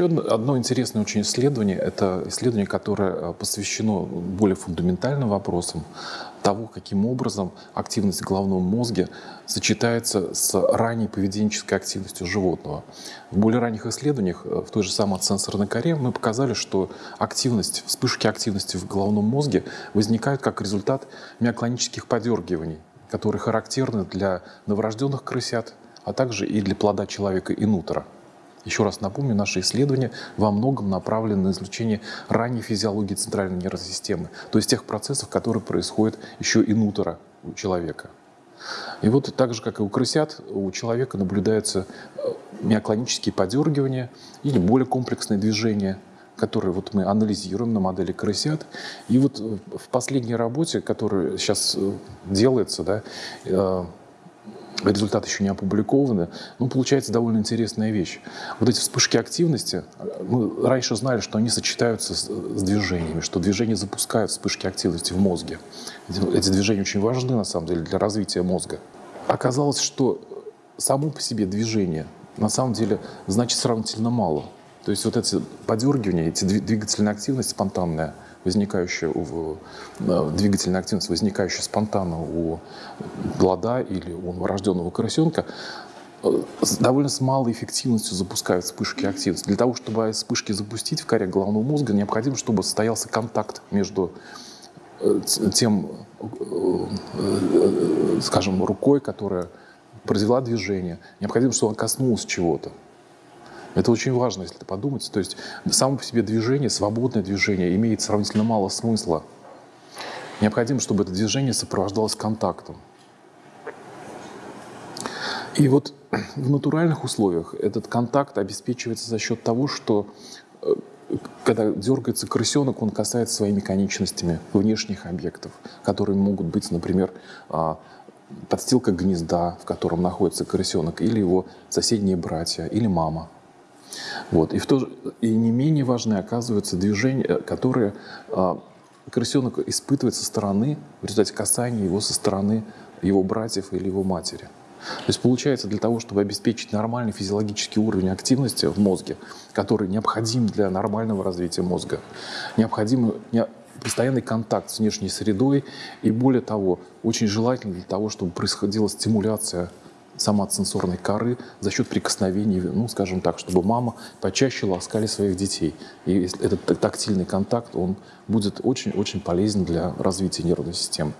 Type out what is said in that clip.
еще одно интересное очень исследование, это исследование, которое э, посвящено более фундаментальным вопросам того, каким образом активность головного мозга сочетается с ранней поведенческой активностью животного. В более ранних исследованиях, э, в той же самой сенсорной коре, мы показали, что активность, вспышки активности в головном мозге возникают как результат миоклонических подергиваний, которые характерны для новорожденных крысят, а также и для плода человека и нутера. Еще раз напомню, наши исследования во многом направлены на изучение ранней физиологии центральной нервной системы, то есть тех процессов, которые происходят еще и нутера у человека. И вот так же, как и у крысят, у человека наблюдаются э, миоклонические подергивания или более комплексные движения, которые вот мы анализируем на модели крысят. И вот в последней работе, которая сейчас э, делается, да, э, результаты еще не опубликованы, но получается довольно интересная вещь. Вот эти вспышки активности, мы раньше знали, что они сочетаются с, с движениями, что движения запускают вспышки активности в мозге. Эти, эти движения очень важны, на самом деле, для развития мозга. Оказалось, что само по себе движение на самом деле значит сравнительно мало. То есть вот эти подергивания, эти двигательная активность спонтанная – возникающая у, двигательная активность, возникающая спонтанно у плода или у новорожденного крысенка, э, довольно с малой эффективностью запускают вспышки активности. Для того, чтобы вспышки запустить в коре головного мозга, необходимо, чтобы состоялся контакт между э, тем, э, скажем, рукой, которая произвела движение. Необходимо, чтобы он коснулся чего-то. Это очень важно, если подумать. То есть само по себе движение, свободное движение, имеет сравнительно мало смысла. Необходимо, чтобы это движение сопровождалось контактом. И вот в натуральных условиях этот контакт обеспечивается за счет того, что э, когда дергается крысенок, он касается своими конечностями внешних объектов, которые могут быть, например, а, подстилка гнезда, в котором находится крысенок, или его соседние братья, или мама. Вот. И, в то же, и не менее важны оказываются движения, э, которые а, крысенок испытывает со стороны, в результате касания его со стороны его братьев или его матери. То есть получается, для того, чтобы обеспечить нормальный физиологический уровень активности в мозге, который необходим для нормального развития мозга, необходим постоянный контакт с внешней средой и, более того, очень желательно для того, чтобы происходила стимуляция соматосенсорной коры за счет прикосновений, ну, скажем так, чтобы мама почаще ласкали своих детей. И этот тактильный контакт, он будет очень-очень полезен для развития нервной системы.